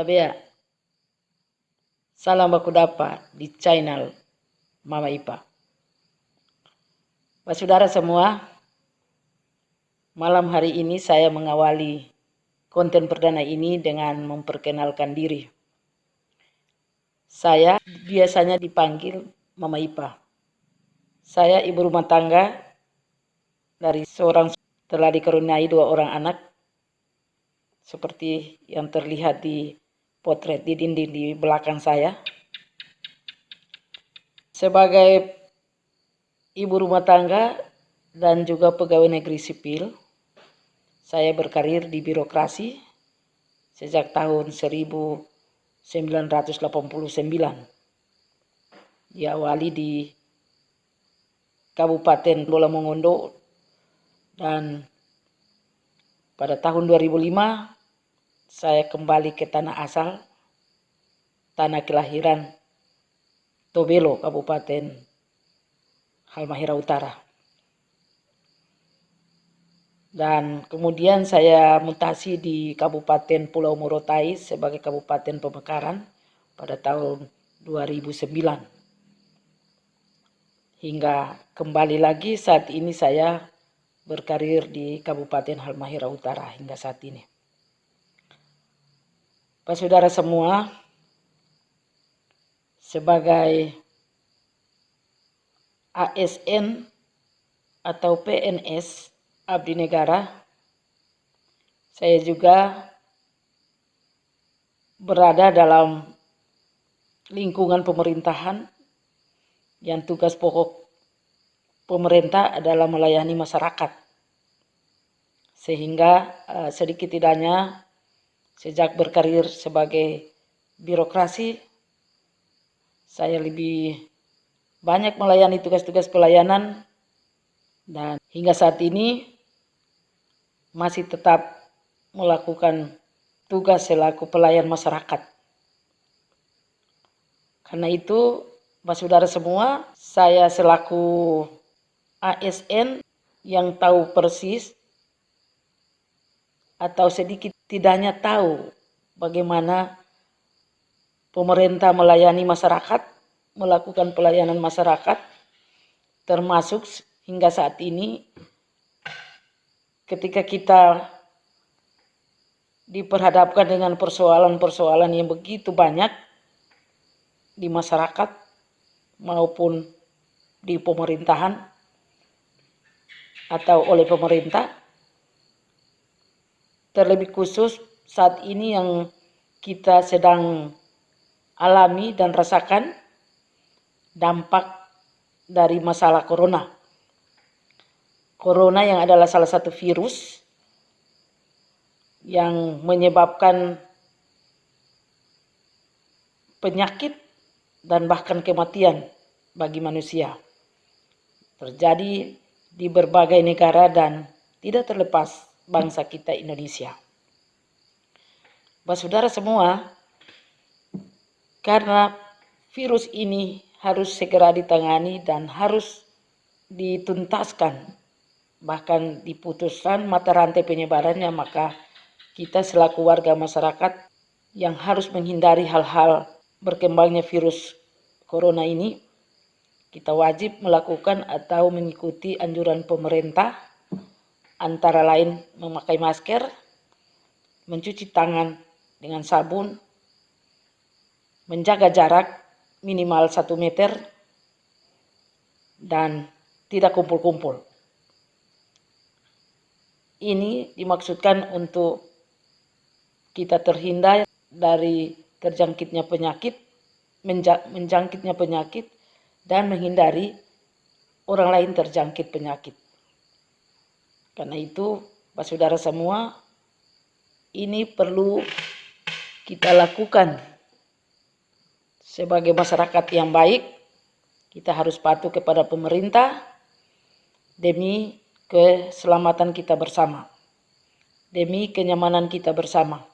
Tabea. Salam baku dapat di channel Mama Ipa. Pak saudara semua, malam hari ini saya mengawali konten perdana ini dengan memperkenalkan diri. Saya biasanya dipanggil Mama Ipa. Saya ibu rumah tangga dari seorang telah dikaruniai dua orang anak seperti yang terlihat di potret di dinding di belakang saya. Sebagai ibu rumah tangga dan juga pegawai negeri sipil, saya berkarir di birokrasi sejak tahun 1989. Diawali di Kabupaten Bola Mongondo dan pada tahun 2005 saya kembali ke tanah asal, tanah kelahiran Tobelo, Kabupaten Halmahera Utara. Dan kemudian saya mutasi di Kabupaten Pulau Morotai sebagai Kabupaten Pemekaran pada tahun 2009. Hingga kembali lagi saat ini saya berkarir di Kabupaten Halmahera Utara hingga saat ini. Pak saudara semua, sebagai ASN atau PNS Abdi Negara, saya juga berada dalam lingkungan pemerintahan yang tugas pokok pemerintah adalah melayani masyarakat. Sehingga uh, sedikit tidaknya Sejak berkarir sebagai birokrasi, saya lebih banyak melayani tugas-tugas pelayanan dan hingga saat ini masih tetap melakukan tugas selaku pelayan masyarakat. Karena itu, Pak Saudara semua, saya selaku ASN yang tahu persis atau sedikit tidaknya tahu bagaimana pemerintah melayani masyarakat, melakukan pelayanan masyarakat, termasuk hingga saat ini ketika kita diperhadapkan dengan persoalan-persoalan yang begitu banyak di masyarakat maupun di pemerintahan atau oleh pemerintah terlebih khusus saat ini yang kita sedang alami dan rasakan dampak dari masalah corona. Corona yang adalah salah satu virus yang menyebabkan penyakit dan bahkan kematian bagi manusia. Terjadi di berbagai negara dan tidak terlepas bangsa kita Indonesia. Bapak saudara semua, karena virus ini harus segera ditangani dan harus dituntaskan, bahkan diputuskan mata rantai penyebarannya, maka kita selaku warga masyarakat yang harus menghindari hal-hal berkembangnya virus corona ini, kita wajib melakukan atau mengikuti anjuran pemerintah antara lain memakai masker, mencuci tangan dengan sabun, menjaga jarak minimal satu meter, dan tidak kumpul-kumpul. Ini dimaksudkan untuk kita terhindar dari terjangkitnya penyakit, menjangkitnya penyakit, dan menghindari orang lain terjangkit penyakit. Karena itu, Pak Saudara semua, ini perlu kita lakukan sebagai masyarakat yang baik. Kita harus patuh kepada pemerintah demi keselamatan kita bersama, demi kenyamanan kita bersama,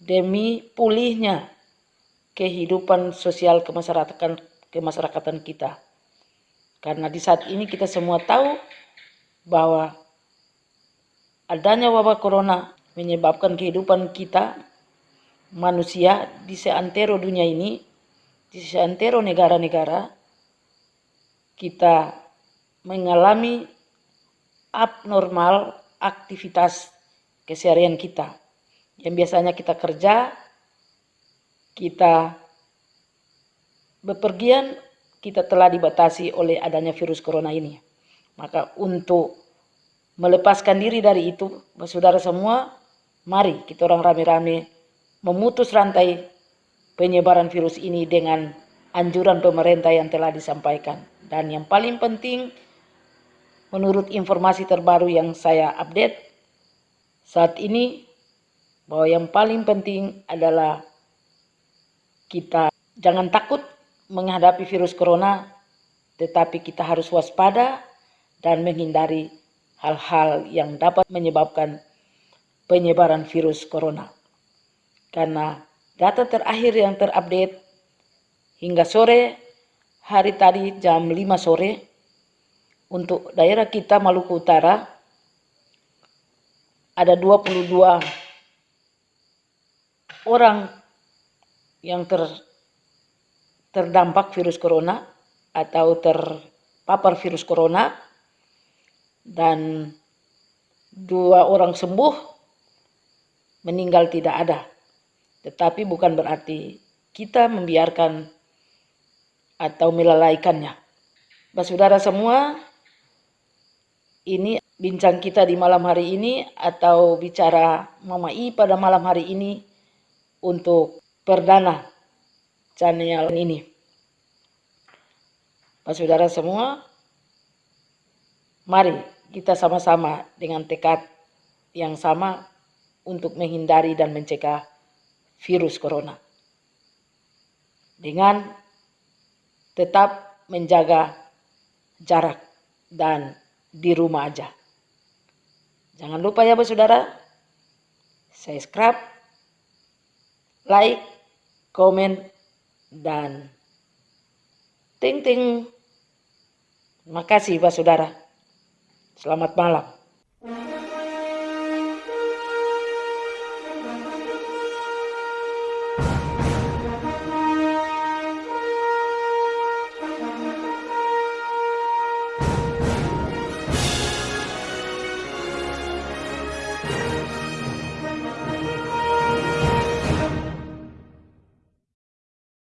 demi pulihnya kehidupan sosial kemasyarakatan kemasyarakatan kita. Karena di saat ini kita semua tahu bahwa adanya wabah corona menyebabkan kehidupan kita manusia di seantero dunia ini, di seantero negara-negara, kita mengalami abnormal aktivitas keseharian kita. Yang biasanya kita kerja, kita bepergian, kita telah dibatasi oleh adanya virus corona ini. Maka untuk melepaskan diri dari itu, saudara semua, mari kita orang rame-rame memutus rantai penyebaran virus ini dengan anjuran pemerintah yang telah disampaikan. Dan yang paling penting, menurut informasi terbaru yang saya update, saat ini bahwa yang paling penting adalah kita jangan takut menghadapi virus corona, tetapi kita harus waspada dan menghindari hal-hal yang dapat menyebabkan penyebaran virus corona. Karena data terakhir yang terupdate hingga sore hari tadi jam 5 sore untuk daerah kita Maluku Utara ada 22 orang yang ter terdampak virus corona atau terpapar virus corona dan dua orang sembuh meninggal tidak ada. Tetapi bukan berarti kita membiarkan atau melalaikannya. Saudara semua, ini bincang kita di malam hari ini atau bicara Mama I pada malam hari ini untuk perdana channel ini. Pak saudara semua, mari kita sama-sama dengan tekad yang sama untuk menghindari dan mencegah virus corona. Dengan tetap menjaga jarak dan di rumah aja. Jangan lupa ya saudara, subscribe, like, komen, dan ting ting. Terima kasih Saudara. Selamat malam.